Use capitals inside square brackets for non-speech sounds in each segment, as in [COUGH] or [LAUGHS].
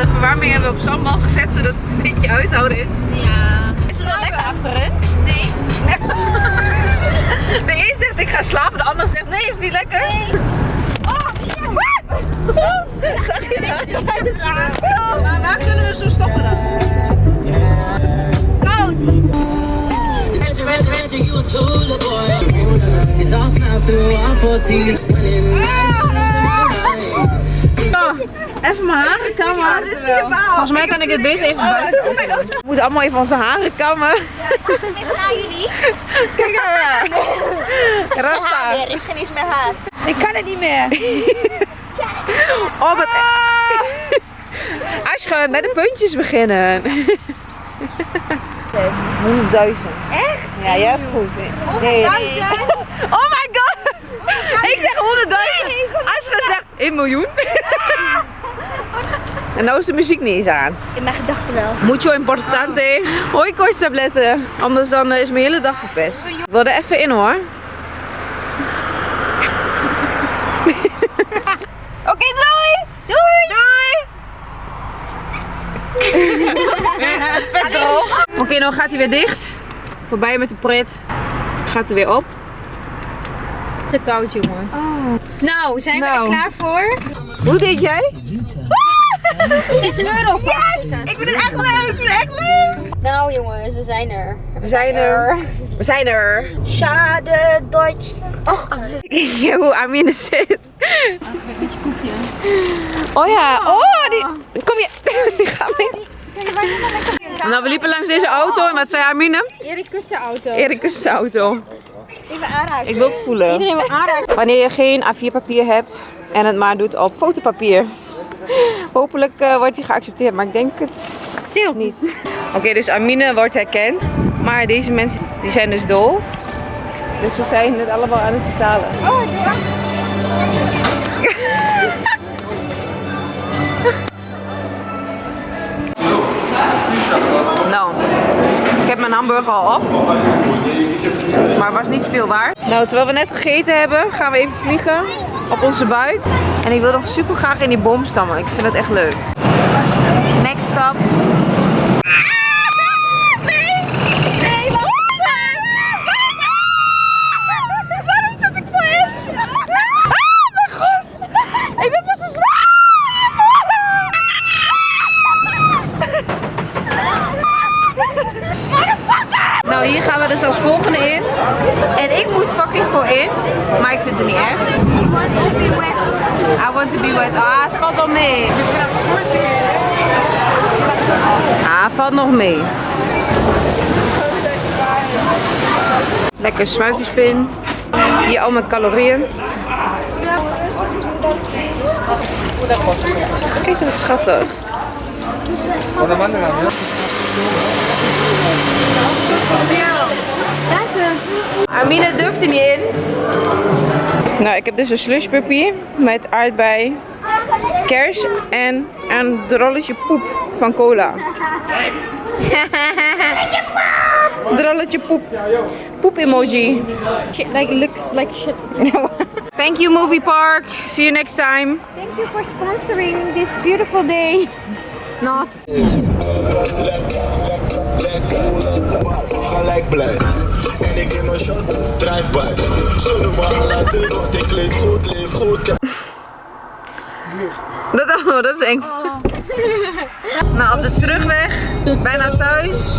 de verwarming hebben we op zandbal gezet zodat het een beetje uithouden is. Ja. Is er nog lekker achterin? Nee. [LAUGHS] De een zegt ik ga slapen, de ander zegt nee, is niet lekker. Oh, [LAUGHS] Zag je dat? Maar waar kunnen we zo stoppen dan? Koud. You a tool boy. He's all through all four seas. Even mijn haren kammen. Volgens mij kan ik het beter even buiten. We moeten allemaal even onze haren kammen. Even naar jullie. Kijk maar. Geen Rasta. haar. Er is geen iets meer haar. Ik kan het niet meer. Oh, wat... Aschge, met de puntjes beginnen. 100.000. Echt? Ja, jij hebt goed. Nee. Duizend. Oh my god! Ik zeg 100.000. Aschge zegt 1 miljoen. En nou is de muziek niet eens aan. In mijn gedachten wel. Mucho importante. Hoi koortstabletten. Anders dan eh, is mijn hele dag verpest. Ik wil er even in hoor. [LAUGHS] Oké, doei! Doei! Doei! Vet. Oké, nou gaat hij weer dicht. Voorbij met de pret. Gaat er weer op. Te koud, jongens. Nou, zijn we Nou. er klaar voor? Hoe deed jij? 6 euro. Yes! Ik vind het echt leuk. Ik vind het echt leuk. Nou, jongens, we zijn er. We zijn er. We zijn er. Schade, Duitsland. Oh, [LAUGHS] hoe Amine zit. Oh ja, oh die. Kom je. [LAUGHS] Die gaat mee. Nou, we liepen langs deze auto en wat zei Amine? Erik kust de auto. Erik is de auto. Even aanraken. Ik wil ook voelen. Iedereen wil aanraken. Wanneer je geen A4 papier hebt en het maar doet op fotopapier. [LAUGHS] Hopelijk eh, wordt die geaccepteerd, maar ik denk het Stil. niet. Oké, dus Amine wordt herkend. Maar deze mensen die zijn dus doof. Dus ze zijn het allemaal aan het vertalen. [LAUGHS] Nou, ik heb mijn hamburger al op. Maar het was niet veel waard. Nou, terwijl we net gegeten hebben, gaan we even vliegen op onze buik. En ik wil nog super graag in die boom stammen. Ik vind het echt leuk. Next stop. Nee! Nee, wacht! Waarom zit ik voor in? Ah, mijn gos! Ik ben vast zo zwaar! Nou, hier gaan we dus als volgende in. En ik moet fucking voor in. Maar ik vind het niet erg. He wants to be wet. I want to be wet. Ah, het valt mee. Ah, valt nog mee. Lekker smuitjespin. Hier al mijn calorieën. Kijk wat schattig. Amine durft er niet in. Nou, ik heb dus een slushpuppy met aardbei, kers en een drolletje poep van cola. [LAUGHS] drolletje poep. Poep emoji. Shit, like, looks like shit. [LAUGHS] Thank you movie park. See you next time. Thank you for sponsoring this beautiful day. Not. gelijk blij. En ik in mijn shot, drijf bij. Zullen we Aladdin, want ik leef goed, leef goed. Ik heb Dat, oh, dat is eng. nou, op de terugweg, bijna thuis.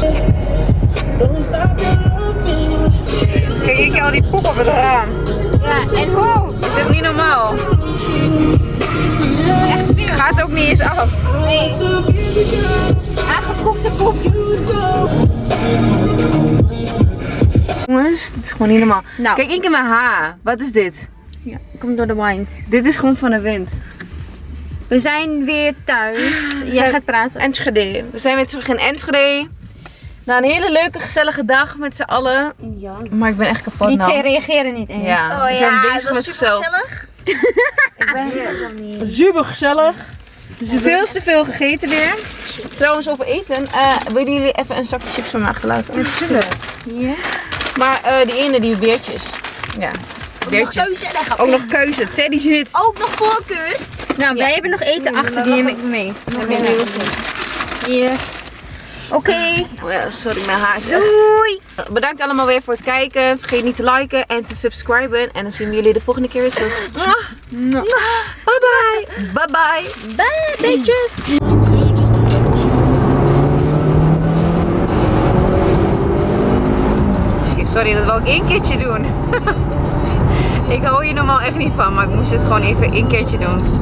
Kijk, ik heb al die poep op het raam. Ja, en hoe? Dat is niet normaal. Gaat ook niet eens af. Nee. Aangekoekte poep. Jongens, dit is gewoon niet normaal. Nou. Kijk, ik in mijn haar. Wat is dit? Ja, komt door de wind. Dit is gewoon van de wind. We zijn weer thuis. Jij zijn- gaat praten. Enschede. We zijn weer terug in Enschede. Na een hele leuke, gezellige dag met z'n allen. Ja. Maar ik ben echt kapot Die nou. twee reageren niet eens. Ja, we zijn bezig met zichzelf. Ik Super gezellig. Veel te veel gegeten weer. Trouwens, over eten. eh willen jullie even een zakje chips van me achterlaten? Natuurlijk. Ja. Maar eh, die ene, die beertjes. Ja, beertjes. Keuze dan gaan we. Ook nog keuze. Teddy zit. Ook nog voorkeur. Nou, wij hebben nog eten achter, die neem ik mee. Nog heel Hier. Oké. Oh ja, sorry, mijn haar is echt- Doei! Bedankt allemaal weer voor het kijken. Vergeet niet te liken en te subscriben. En dan zien we jullie de volgende keer weer terug. Bye bye! Bye bye! Bye, Beetjes! Sorry, dat wil ik één keertje doen. [LAUGHS] ik hou hier normaal echt niet van, maar ik moest het gewoon even één keertje doen.